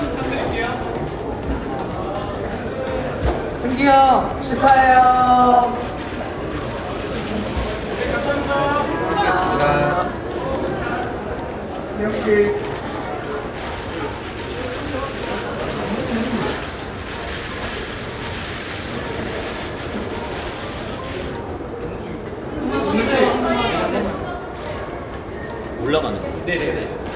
부탁드릴게요. 승기 형 축하해요. 네, 감사합니다. 고맙습니다. 이렇게. 올라가는 거. 네네네. 네.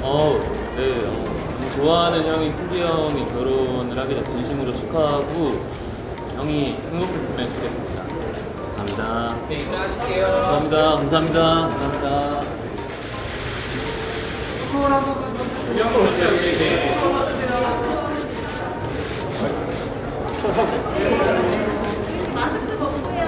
어, 좋아하는 형인 승기 형이 결혼 을 하게 돼서 진심으로 축하하고 형이 행복했으면 좋겠습니다. 감사합니다. 네, 인사하실게요. 감사합니다. 감사합니다. 감사합니다. 이런 거 오세요, 여기. 네. 마스크 벗고요.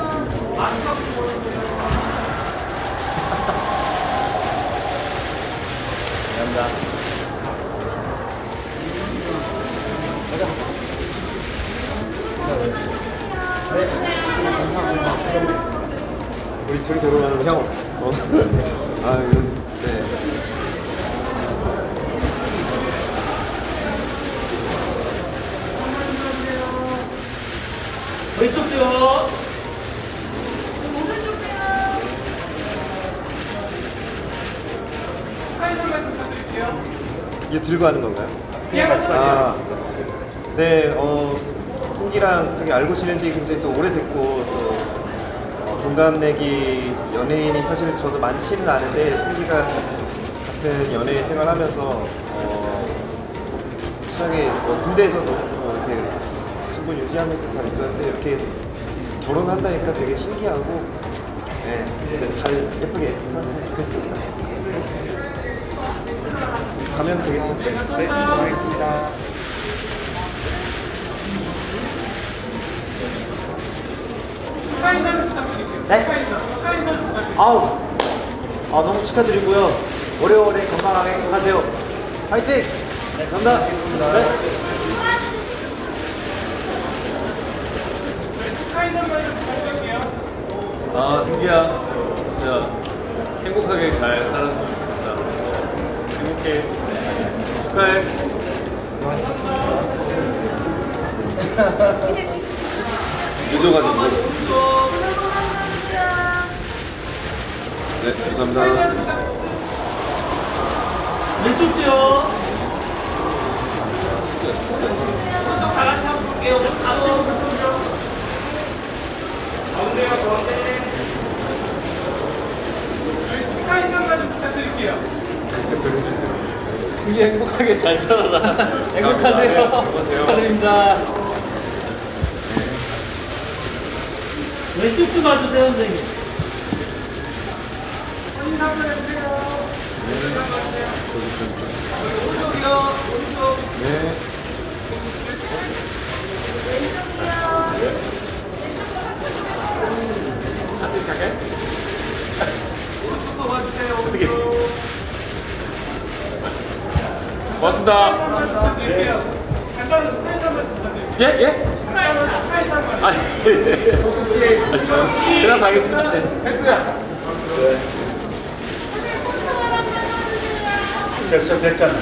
감사합니다. 우리 둘이 결혼하는 형. 어. 아, 이거, 네. 부탁드릴게요. 이게 들고 하는 건가요? 그냥 말씀하세요. 아, 네, 어, 승기랑 되게 알고 지낸 지 굉장히 또 오래됐고, 또, 어, 동갑내기 연예인이 사실 저도 많지는 않은데, 승기가 같은 연예 생활하면서, 어, 친하게, 뭐 군대에서도 뭐 이렇게 신분 유지하면서 잘 있었는데, 이렇게 결혼한다니까 되게 신기하고, 네, 어쨌든 잘 예쁘게 살았으면 좋겠습니다. 가면 되겠죠? 네, 네, 알겠습니다. 스카이 선 부탁드릴게요. 네? 아우 아 너무 축하드리고요. 오래오래 건강하게 행복하세요. 화이팅! 네, 감사합니다. 알겠습니다. 네. 아, 승기야. 진짜 행복하게 잘 살았으면 좋겠다. 행복해. 축하해. 늦어가지고. 네, 감사합니다. 왼쪽도요. 다 같이 한번 볼게요. 가운데요, 가운데. 저희 좀 부탁드릴게요. 승기 행복하게 잘 살아라. 행복하세요. 안녕하세요. 축하드립니다. 왼쪽 좀 봐주세요, 선생님. 어떻게? 고맙습니다. 예? 예? 아, 예. 그래서 하겠습니다. 네. 헬스야. 됐어, 됐잖아.